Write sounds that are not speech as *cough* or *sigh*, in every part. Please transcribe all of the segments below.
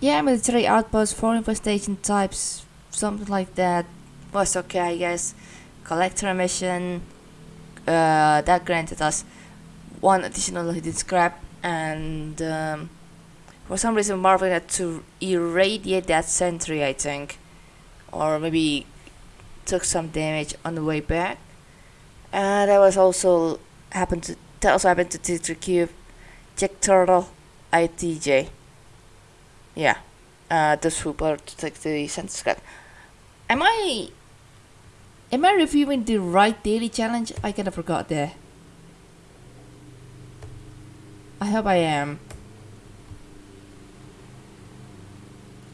Yeah, military outpost for infestation types, something like that. Was okay, I guess. Collector mission. Uh, that granted us one additional hidden scrap, and um, for some reason Marvin had to irradiate that sentry, I think, or maybe took some damage on the way back. Uh, that was also happened to that also happened to T3 Cube, Jack Turtle, ITJ. Yeah, uh, the super to take the scrap. Am I Am I reviewing the right daily challenge? I kind of forgot there. I hope I am.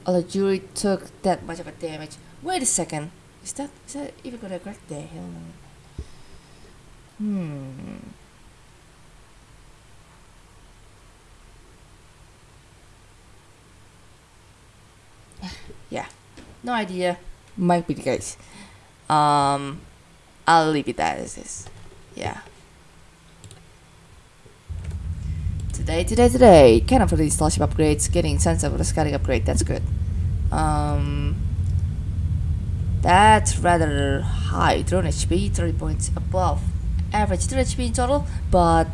Oh, the Jury took that much of a damage. Wait a second. Is that is that even gonna correct there? Hmm. *laughs* yeah. No idea. Might be the case. Um, I'll leave it as is. Yeah. Today, today, today. Of for these starship upgrades, getting sense of the scanning upgrade. That's good. Um, that's rather high. Drone HP, 30 points above average drone HP in total, but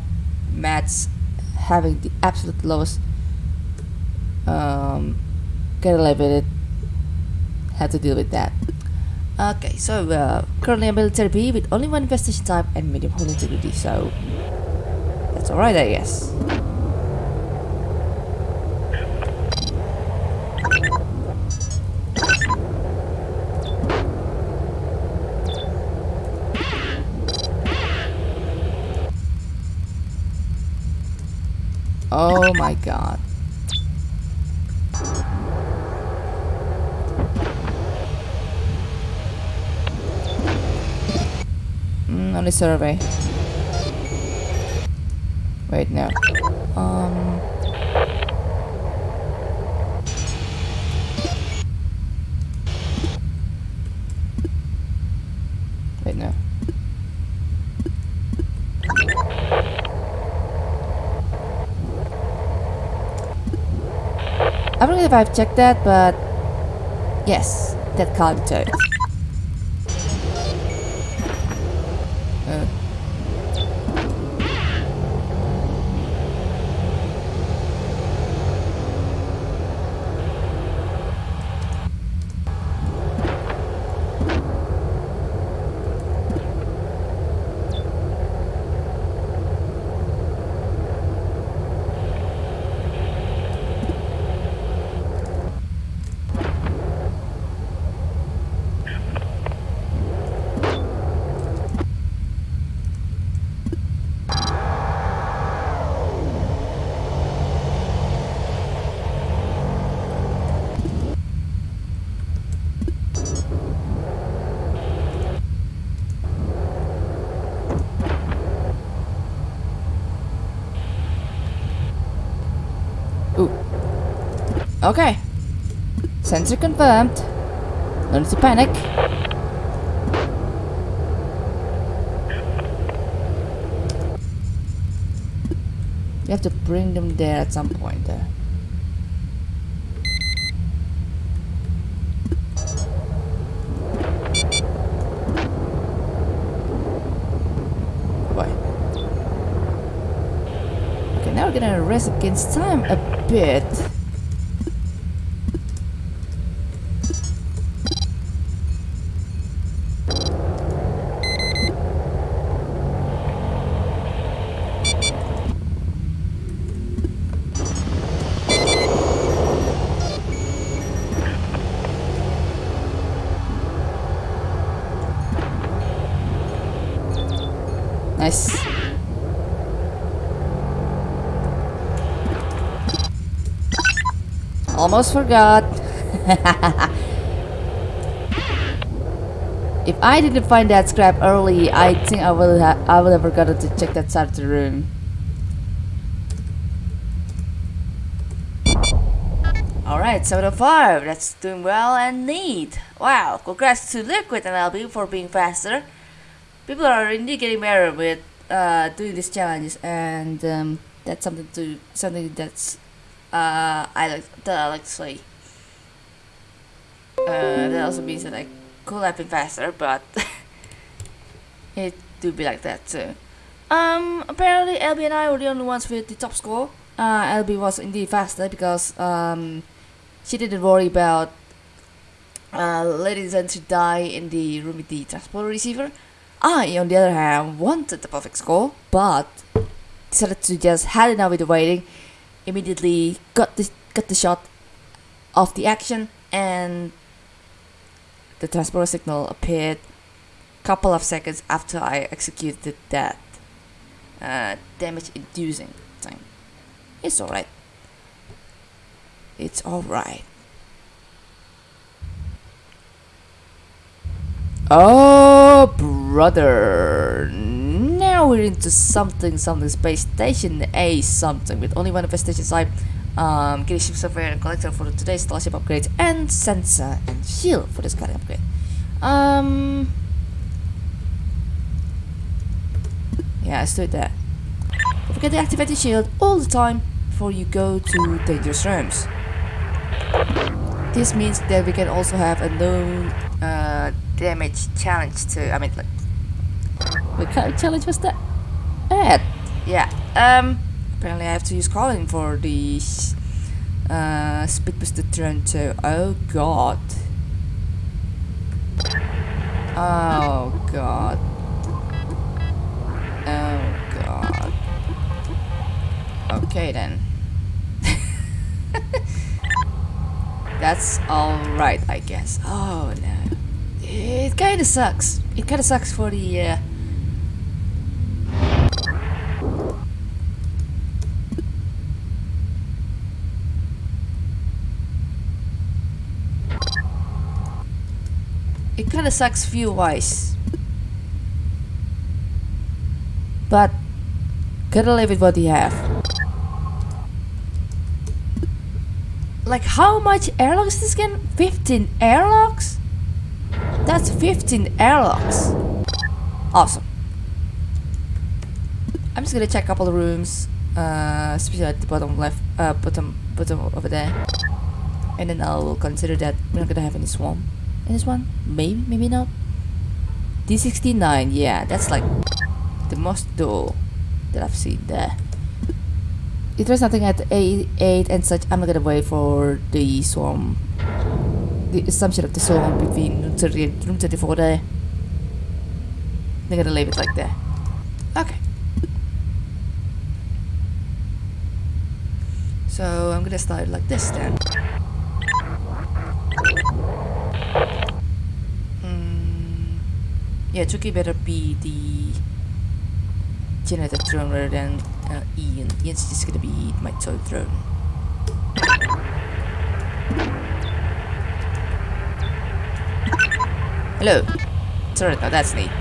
Matt's having the absolute lowest. Um, get elevated. Had to deal with that. Okay, so uh, currently a military with only one infestation type and medium hull integrity, so that's alright I guess. Oh my god. On the survey. Wait, no. Um... Wait, no. I don't know if I've checked that, but yes, that can't. Okay. Sensor confirmed. No need to panic. You have to bring them there at some point uh. we're gonna rest against time a bit. Almost forgot. if I didn't find that scrap early, I think I would have I would have forgotten to check that side of the room. Alright, 705, that's doing well and neat. Wow, congrats to Liquid and LB for being faster people are indeed getting better with uh, doing these challenges, and um, that's something to something that's uh, I like that to say. Uh, that also means that I could have been faster, but *laughs* it do be like that too. Um, apparently LB and I were the only ones with the top score. Uh, LB was indeed faster because um, she didn't worry about uh, letting Zenshi die in the room with the transport receiver. I, on the other hand, wanted the perfect score, but decided to just had enough with the waiting. Immediately got the got the shot of the action, and the transport signal appeared couple of seconds after I executed that uh, damage inducing thing. It's alright. It's alright. Oh, brother. Now we're into something, something space station A something with only one infestation site. Um, getting ship software and collector for today's starship upgrade and sensor and shield for this kind of upgrade. Um, yeah, let's do that. Don't forget to activate the shield all the time before you go to dangerous rooms. This means that we can also have a known uh, damage challenge to I mean, like, kind of challenge was that? At yeah. Um, apparently I have to use Colin for the uh, speed turn too. Oh god. Oh god. Oh god. Okay then. *laughs* That's alright, I guess. Oh no. It kinda sucks. It kinda sucks for the uh, It kinda sucks view wise. But gotta live with what you have. Like how much airlocks this game? 15 airlocks? That's 15 airlocks. Awesome. I'm just gonna check a couple of rooms, uh, especially at the bottom left, uh, bottom, bottom over there, and then I'll consider that we're not gonna have any swarm this one. Maybe, maybe not. D69, yeah, that's like the most dull that I've seen there. If there's nothing at 8, 8 and such, I'm not gonna wait for the swarm the assumption of the swarm between room 30 and room 34 there. They're gonna leave it like that. Okay. So I'm gonna start like this then. Yeah, Chucky better be the generator drone rather than uh, Ian. Ian's just gonna be my toy drone. Hello. Sorry, now that's neat.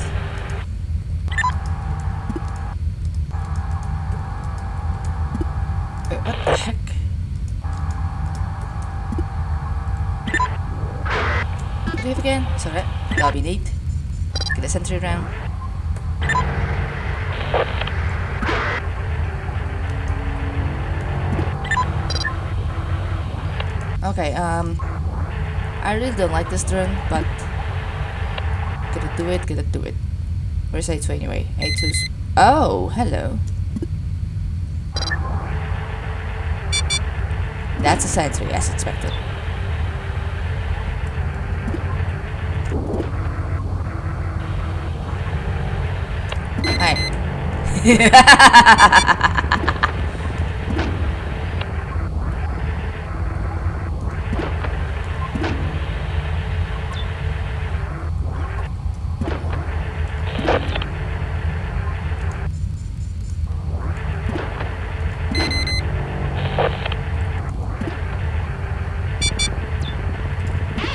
What the heck? Have again? Sorry, that'll be neat. A sentry round. Okay, um, I really don't like this drone, but Gonna do it, gonna do it. Where's A2 anyway? A2's... Oh, hello. That's a sentry, as expected.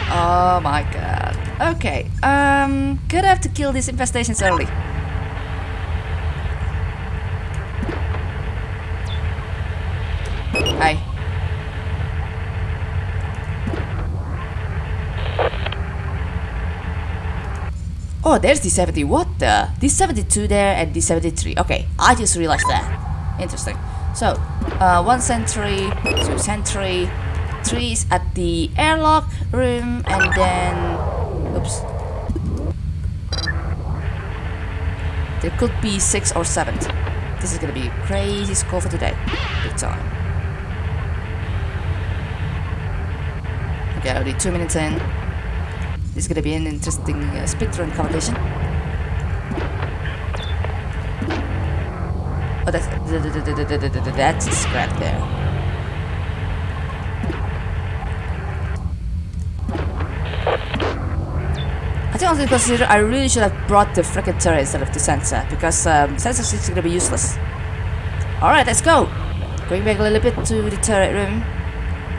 Oh my god. Okay, um, gonna have to kill these infestations early. Hi. Oh, there's D70. What the? D72 there and D73. Okay, I just realized that. Interesting. So, uh, one sentry, two sentry, three is at the airlock room, and then, oops, there could be six or seven. This is gonna be crazy score for today, big time. Okay, already two minutes in. This is gonna be an interesting uh, speedrun competition. Oh, that's that's a scrap there. I think consider I really should have brought the freaking turret instead of the sensor because um, sensor is gonna be useless. All right, let's go. Going back a little bit to the turret room.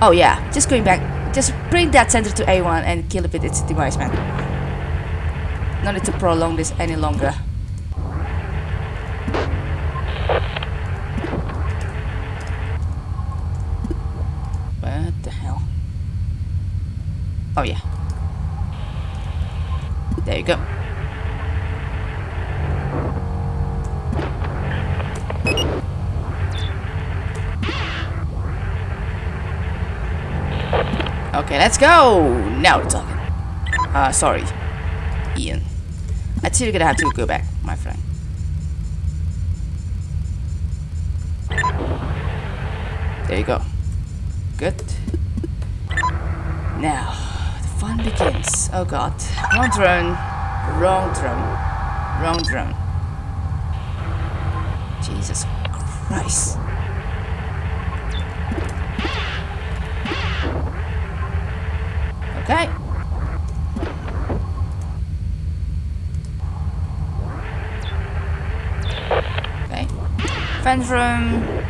Oh yeah, just going back. Just bring that sensor to A1 and kill it with its device, man. No need to prolong this any longer. What the hell? Oh yeah. There you go. Okay, let's go! Now we're talking. Uh, sorry. Ian. I think you're gonna have to go back, my friend. There you go. Good. Now, the fun begins. Oh god. Wrong drone. Wrong drone. Wrong drone. Jesus Christ. Okay. Okay. Room.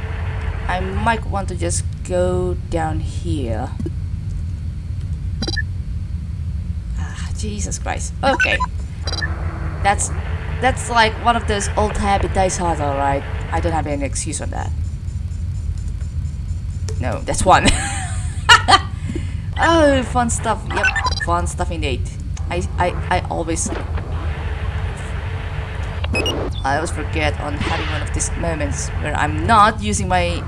I might want to just go down here. Ah, Jesus Christ. Okay. That's that's like one of those old habit dies hard, alright. I don't have any excuse on that. No, that's one. *laughs* oh, fun stuff. Yep, fun stuff indeed. I I I always I always forget on having one of these moments where I'm not using my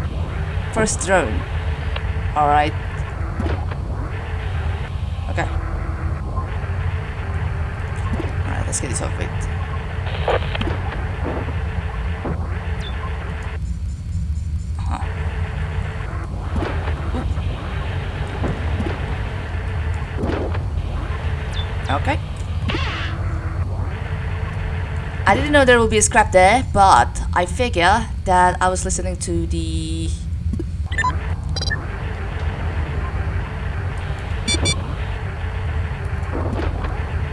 first drone. Alright. Okay. Alright, let's get this over with. I didn't know there would be a scrap there, but I figure that I was listening to the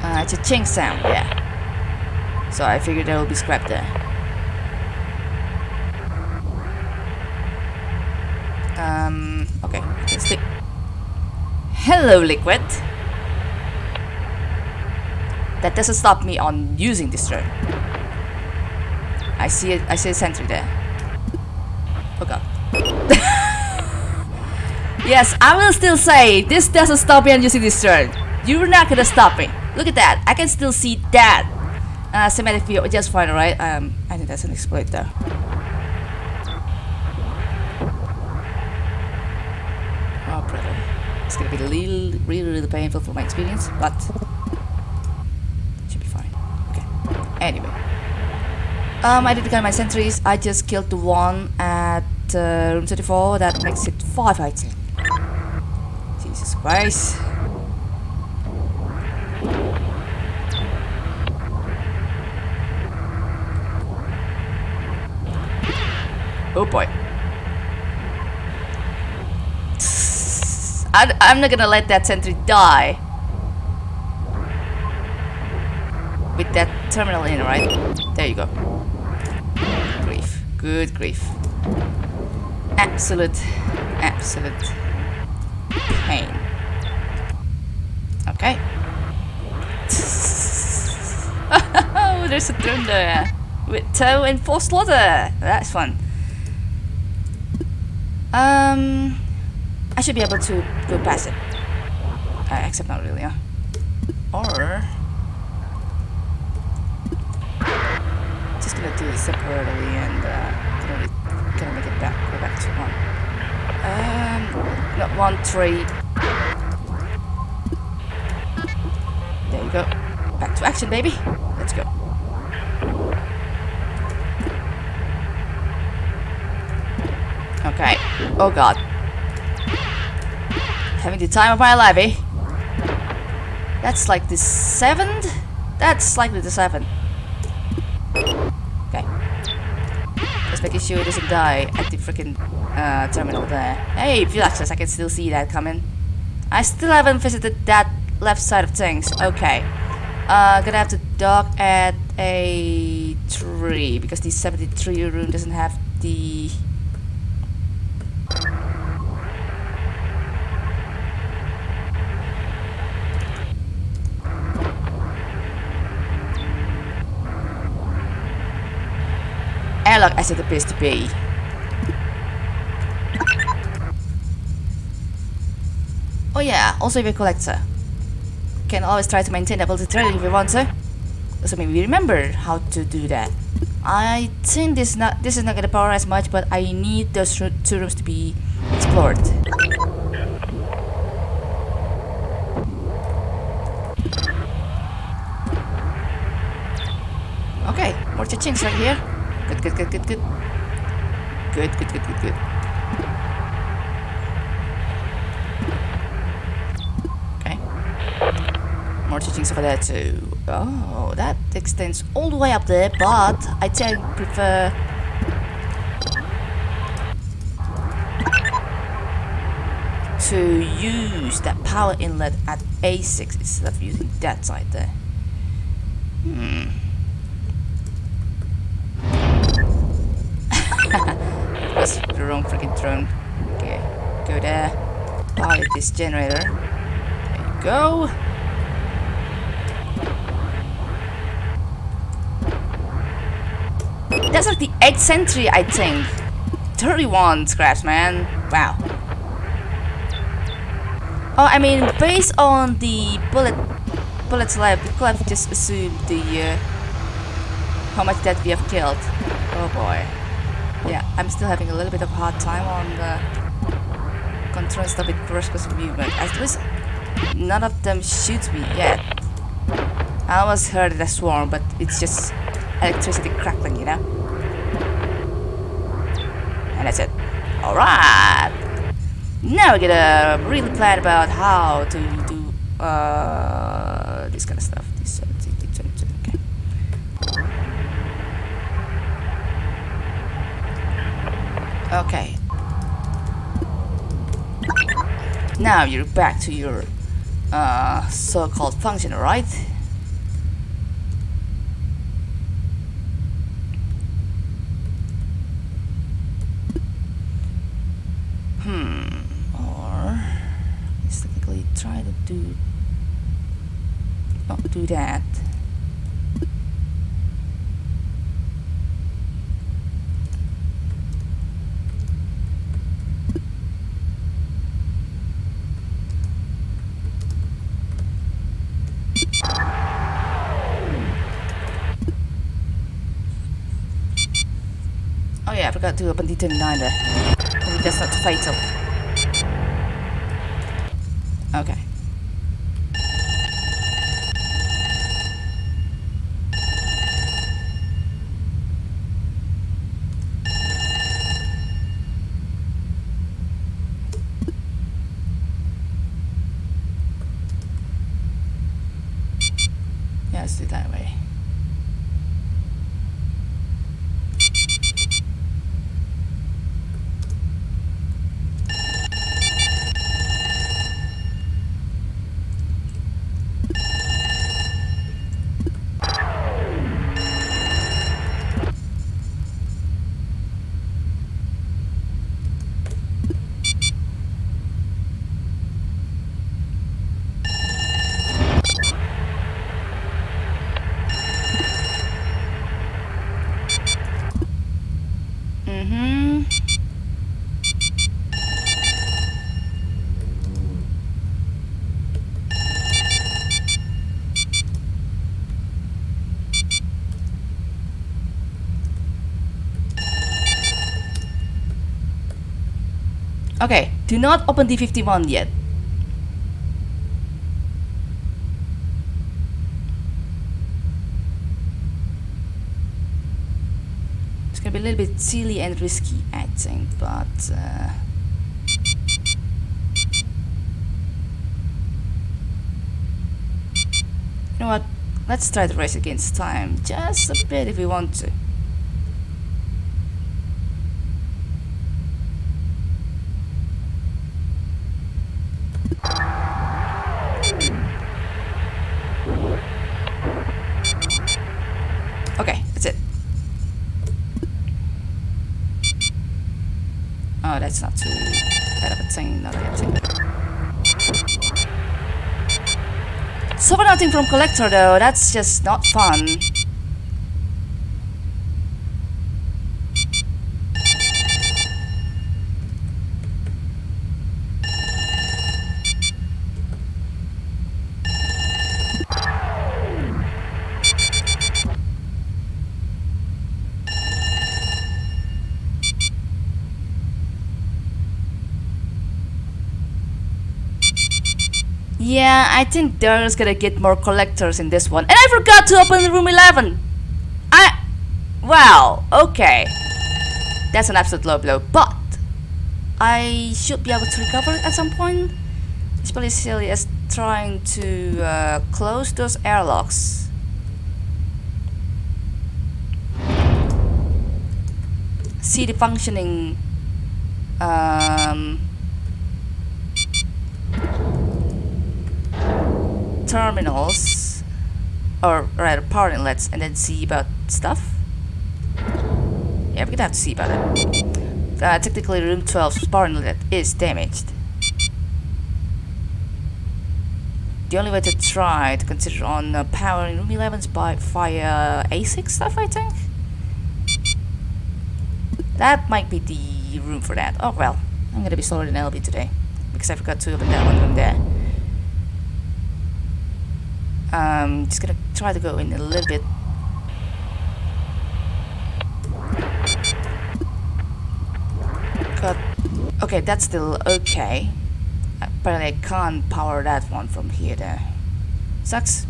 uh, it's a chink sound, yeah. So I figured there will be scrap there. Um, okay. Hello, Liquid. That doesn't stop me on using this drone. I see it. I see a sentry there. Oh *laughs* god. yes, I will still say this doesn't stop me on using this drone. You're not gonna stop me. Look at that. I can still see that. Uh, cinematic view just fine, right? Um, I think that's an exploit though. Oh brother, it's gonna be really, really, really painful for my experience, but should be fine. Okay. Anyway. Um, I did count my sentries. I just killed the one at uh, room 34. That makes it 5, I think. Jesus Christ. Oh boy. *laughs* I, I'm not gonna let that sentry die. With that terminal in, right? There you go. Grief. Good grief. Absolute, absolute pain. Okay. *laughs* oh, there's a drone there. With toe and four slaughter. That's fun. Um, I should be able to go past it. Uh, except not really, huh? Or just gonna do it separately and uh, gonna, gonna make it back go back to one. Um, not one tree. There you go. Back to action, baby. Let's go. Okay. Oh god. Having the time of my life, eh? That's like the seventh? That's likely the seventh. Okay. Just making sure it doesn't die at the freaking uh, terminal there. Hey, Philaxis, I can still see that coming. I still haven't visited that left side of things. Okay. Uh, gonna have to dock at a tree because the 73 room doesn't have the airlock as it appears to be. Oh yeah, also if a collector. Uh, can always try to maintain double training if you want to. So maybe remember how to do that. I think this not this is not gonna power as much, but I need those two rooms to be explored. Okay, more teachings right here. Good, good, good, good, good. Good, good, good, good. Okay. More teachings over there too. Oh, that extends all the way up there, but I tend prefer... to use that power inlet at A6 instead of using that side there. Hmm. Wrong freaking drone. Okay, go there. Pilot this generator. There you go. That's like the 8th century, I think. 31 scraps, man. Wow. Oh, I mean, based on the bullet bullets left, we could have just assumed the uh, how much that we have killed. Oh boy. Yeah, I'm still having a little bit of a hard time on the control stuff with person movement. At least none of them shoots me yet. I almost heard a swarm, but it's just electricity crackling, you know? And that's it. Alright! Now we're gonna really plan about how to do uh, this kind of stuff. This, uh, okay. Okay. Now you're back to your uh, so-called function, right? Hmm. Or let's technically try to do not do that. Oh I forgot to open D29 there. Maybe that's not fatal. Okay. Okay, do not open D51 yet. It's gonna be a little bit silly and risky, I think, but... Uh, you know what? Let's try to race against time, just a bit if we want to. Okay, that's it. Ah, oh, that's not too bad of a thing, not a thing. Far nothing from Collector though, that's just not fun. Yeah, I think there's gonna get more collectors in this one. And I forgot to open room 11! I... Well, okay. That's an absolute low blow, but... I should be able to recover at some point. Especially silly as trying to uh, close those airlocks. See the functioning... Um, terminals or rather power inlets and then see about stuff? Yeah we're gonna have to see about it. Uh, technically room 12's power inlet is damaged. The only way to try to consider on uh, powering room 11's by via ASIC stuff I think. That might be the room for that. Oh well I'm gonna be slower than LB today because I forgot to open that one room there um, just gonna try to go in a little bit. Got, okay, that's still okay. Apparently I can't power that one from here there. Sucks.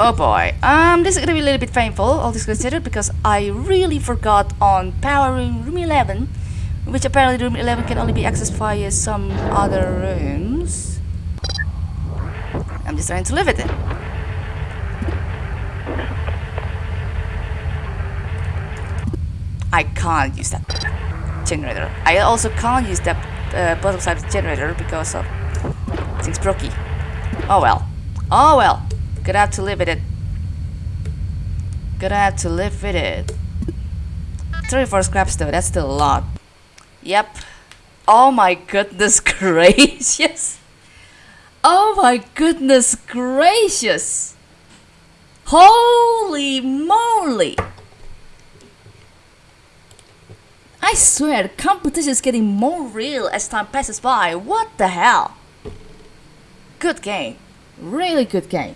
Oh boy, um, this is gonna be a little bit painful, all this considered, because I really forgot on powering room 11, which apparently room 11 can only be accessed via some other rooms. Just to live with it. I can't use that generator. I also can't use that uh, bottom side generator because of things brokey. Oh well. Oh well. Gonna have to live with it. Gonna have to live with it. 34 scraps though, that's still a lot. Yep. Oh my goodness *laughs* gracious. Oh my goodness gracious! Holy moly! I swear, the competition is getting more real as time passes by. What the hell? Good game. Really good game.